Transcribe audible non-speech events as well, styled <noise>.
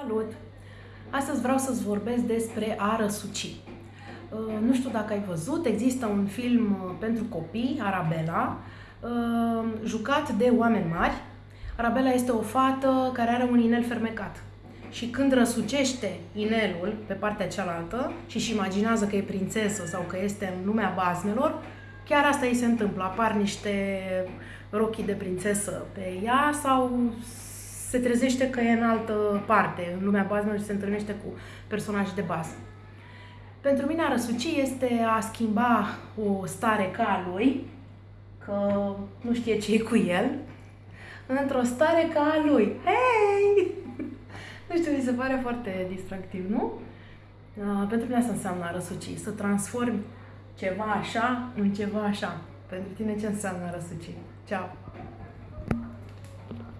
Salut! Astăzi vreau să-ți vorbesc despre a răsuci. Uh, nu știu dacă ai văzut, există un film uh, pentru copii, Arabela, uh, jucat de oameni mari. Arabela este o fată care are un inel fermecat. Și când răsucește inelul pe partea cealaltă și își imaginează că e prințesă sau că este în lumea bazmelor, chiar asta îi se întâmplă. Apar niște rochii de prințesă pe ea sau se trezește că e în altă parte, în lumea bazmelor și se întâlnește cu personaje de bază. Pentru mine a răsuci este a schimba o stare ca a lui, că nu știe ce e cu el, într-o stare ca a lui. Hei! <laughs> Nu știu, mi se pare foarte distractiv, nu? Uh, pentru mine asta înseamnă a răsuci, să transformi ceva așa în ceva așa. Pentru tine ce înseamnă a răsuci? Ceau!